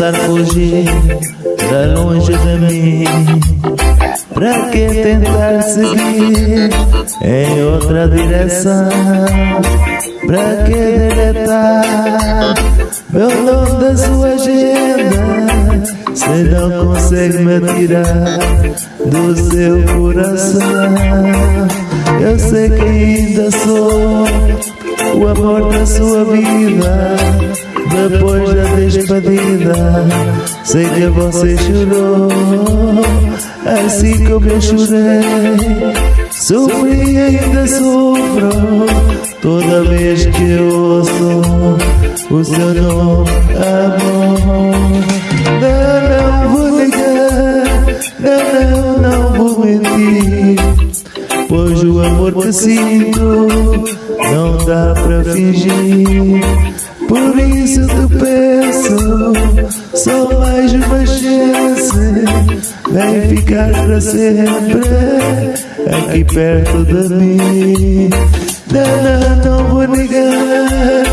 tentar fugir pra longe de mim? Pra que tentar seguir em outra direção? Pra que deletar meu nome da sua agenda? Se não consegue me tirar do seu coração, eu sei que ainda sou o amor da sua vida. Depois da despedida, sei que você chorou, assim como eu chorei. Sofri e ainda sofro toda vez que eu ouço o seu nome, amor. Não, não vou negar, não, não, não vou mentir. Pois o amor que sinto não dá pra fingir. Por isso te peço, só mais uma chance. Vem ficar pra sempre aqui perto de mim. Não, não, não vou negar,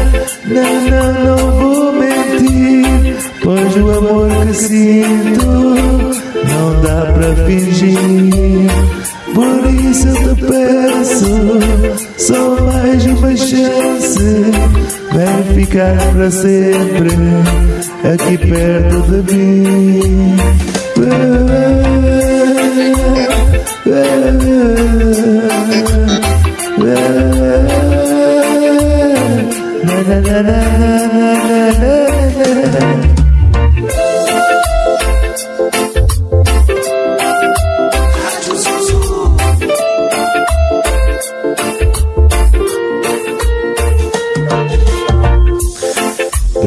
não, não, não vou mentir. Pois o amor que sinto não dá pra fingir. Por isso te peço, só mais uma chance. Ficar para sempre aqui perto de mim.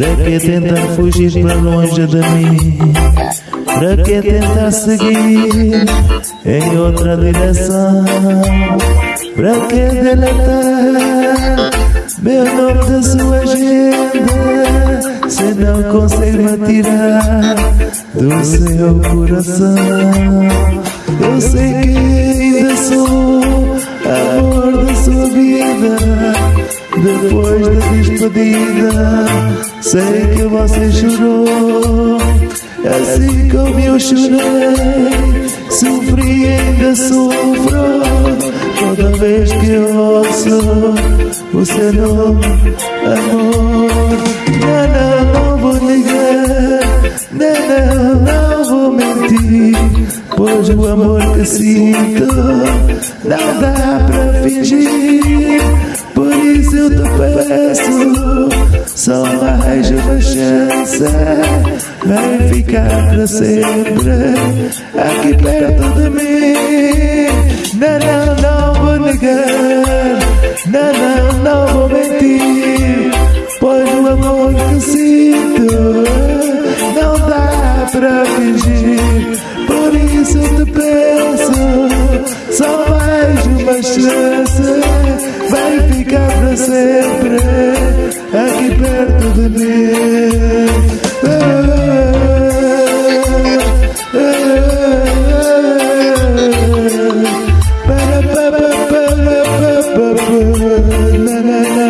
Pra que tentar fugir para longe de mim? Pra que tentar seguir em outra direção? Pra que deletar meu nome da sua agenda? Se não consegue me tirar do seu coração, eu sei que ainda sou amor da sua vida. Depois da despedida, sei que você chorou. Assim como eu chorei, sofri e ainda sofro. Toda vez que eu ouço o seu nome, amor. Não, não, vou negar, não, não, não vou mentir. Pois o amor que sinto não dá pra fingir. Por isso eu te peço só mais uma chance. Vem ficar para sempre aqui perto de mim. Não, não, não vou negar. Não, não Para, para, para, para, para, na, na, na.